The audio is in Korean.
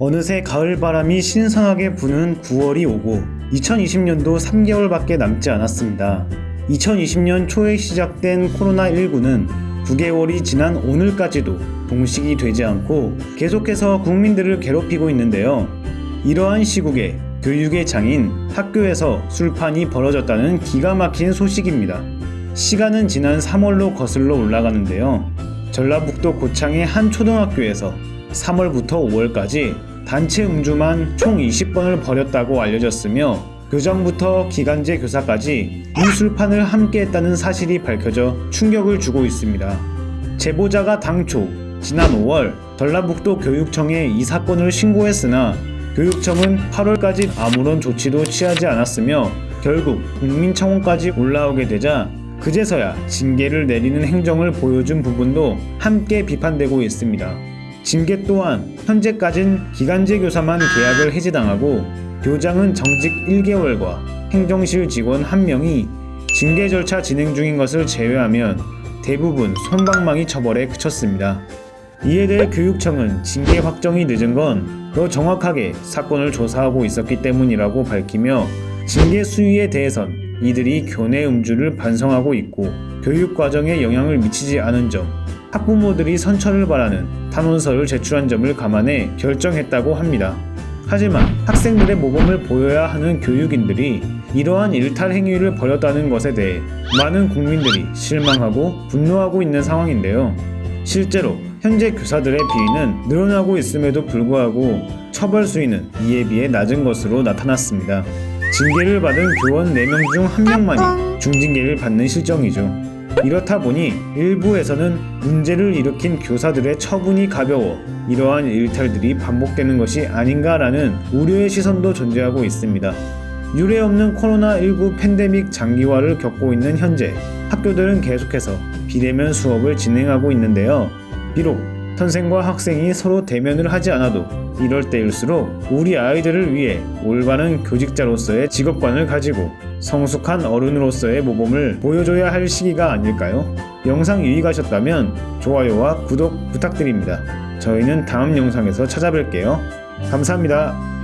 어느새 가을바람이 신선하게 부는 9월이 오고 2020년도 3개월밖에 남지 않았습니다. 2020년 초에 시작된 코로나19는 9개월이 지난 오늘까지도 동식이 되지 않고 계속해서 국민들을 괴롭히고 있는데요. 이러한 시국에 교육의 장인 학교에서 술판이 벌어졌다는 기가 막힌 소식입니다. 시간은 지난 3월로 거슬러 올라가는데요. 전라북도 고창의 한 초등학교에서 3월부터 5월까지 단체 음주만 총 20번을 벌였다고 알려졌으며 그 전부터 기간제 교사까지 이 술판을 함께 했다는 사실이 밝혀져 충격을 주고 있습니다. 제보자가 당초 지난 5월 전라북도 교육청에 이 사건을 신고했으나 교육청은 8월까지 아무런 조치도 취하지 않았으며 결국 국민청원까지 올라오게 되자 그제서야 징계를 내리는 행정을 보여준 부분도 함께 비판되고 있습니다. 징계 또한 현재까진 기간제 교사만 계약을 해지당하고 교장은 정직 1개월과 행정실 직원 1명이 징계 절차 진행 중인 것을 제외하면 대부분 손방망이 처벌에 그쳤습니다. 이에 대해 교육청은 징계 확정이 늦은 건 더 정확하게 사건을 조사하고 있었기 때문이라고 밝히며 징계 수위에 대해선 이들이 교내 음주를 반성하고 있고 교육 과정에 영향을 미치지 않은 점, 학부모들이 선처를 바라는 탄원서를 제출한 점을 감안해 결정했다고 합니다. 하지만 학생들의 모범을 보여야 하는 교육인들이 이러한 일탈 행위를 벌였다는 것에 대해 많은 국민들이 실망하고 분노하고 있는 상황인데요. 실제로 현재 교사들의 비위는 늘어나고 있음에도 불구하고 처벌 수위는 이에 비해 낮은 것으로 나타났습니다. 징계를 받은 교원 4명 중 1명만이 중징계를 받는 실정이죠. 이렇다 보니 일부에서는 문제를 일으킨 교사들의 처분이 가벼워 이러한 일탈들이 반복되는 것이 아닌가라는 우려의 시선도 존재하고 있습니다. 유례 없는 코로나19 팬데믹 장기화를 겪고 있는 현재 학교들은 계속해서 비대면 수업을 진행하고 있는데요. 비록 선생과 학생이 서로 대면을 하지 않아도 이럴 때일수록 우리 아이들을 위해 올바른 교직자로서의 직업관을 가지고 성숙한 어른으로서의 모범을 보여줘야 할 시기가 아닐까요? 영상 유익하셨다면 좋아요와 구독 부탁드립니다. 저희는 다음 영상에서 찾아뵐게요. 감사합니다.